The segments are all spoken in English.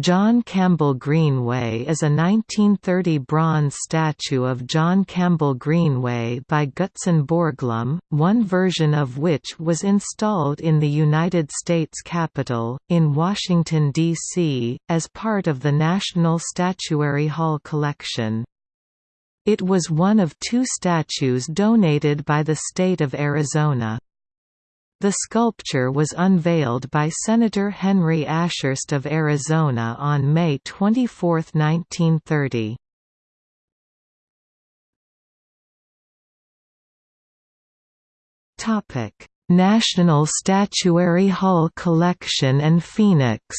John Campbell Greenway is a 1930 bronze statue of John Campbell Greenway by Gutzon Borglum, one version of which was installed in the United States Capitol, in Washington, D.C., as part of the National Statuary Hall collection. It was one of two statues donated by the state of Arizona. The sculpture was unveiled by Senator Henry Ashurst of Arizona on May 24, 1930. National Statuary Hall Collection and Phoenix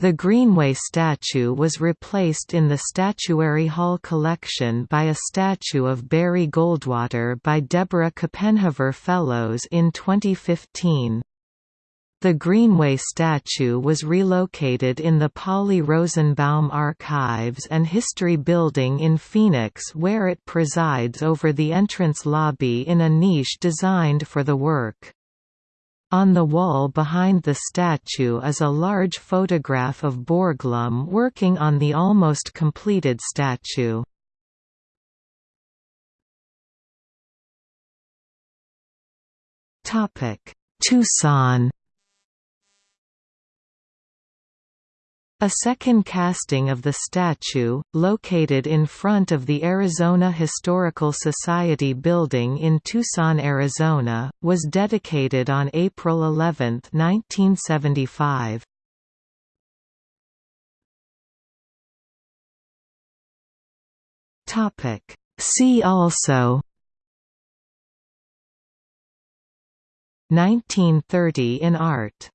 The Greenway statue was replaced in the Statuary Hall collection by a statue of Barry Goldwater by Deborah Copenhaver Fellows in 2015. The Greenway statue was relocated in the Polly Rosenbaum Archives and History Building in Phoenix where it presides over the entrance lobby in a niche designed for the work. On the wall behind the statue is a large photograph of Borglum working on the almost completed statue. Tucson A second casting of the statue, located in front of the Arizona Historical Society building in Tucson, Arizona, was dedicated on April 11, 1975. See also 1930 in art